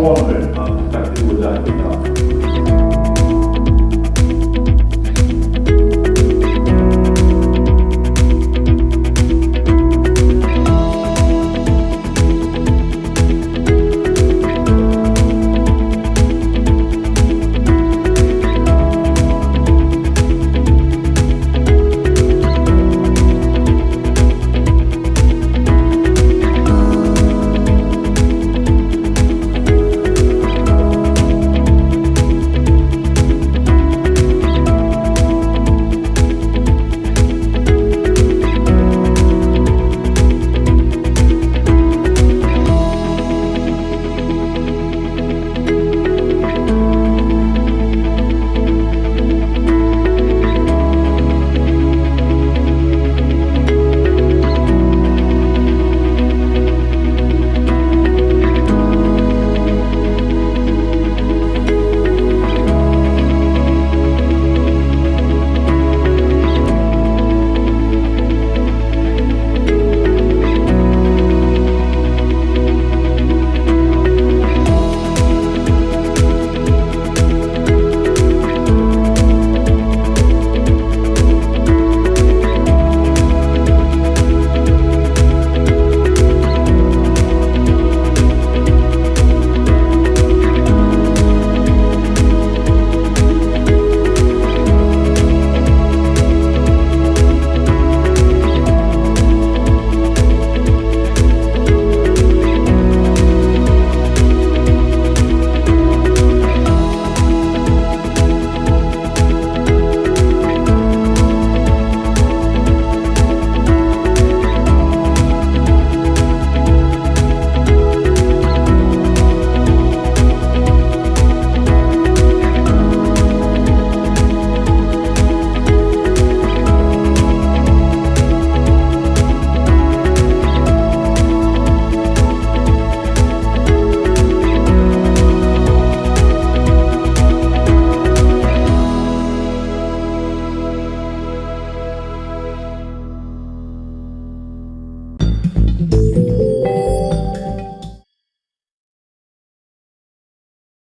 But I think we're.